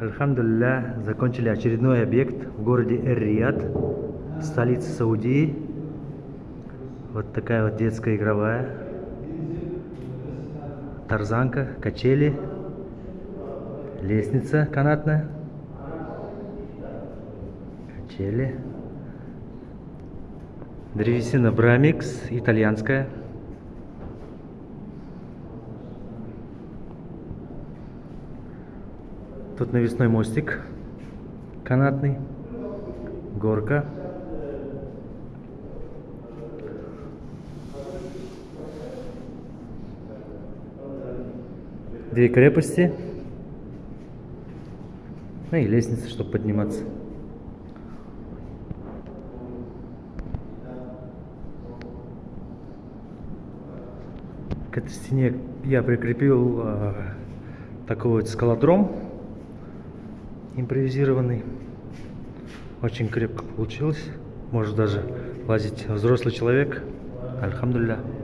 Альхамдулилля, закончили очередной объект в городе Эр-Рияд, столице Саудии. Вот такая вот детская игровая. Тарзанка, качели, лестница канатная, качели. Древесина Брамикс, итальянская. Тут навесной мостик канатный, горка. Две крепости. Ну и лестница, чтобы подниматься. К этой стене я прикрепил э, такой вот скалодром импровизированный. Очень крепко получилось. Может даже лазить взрослый человек. Альхамдулillah.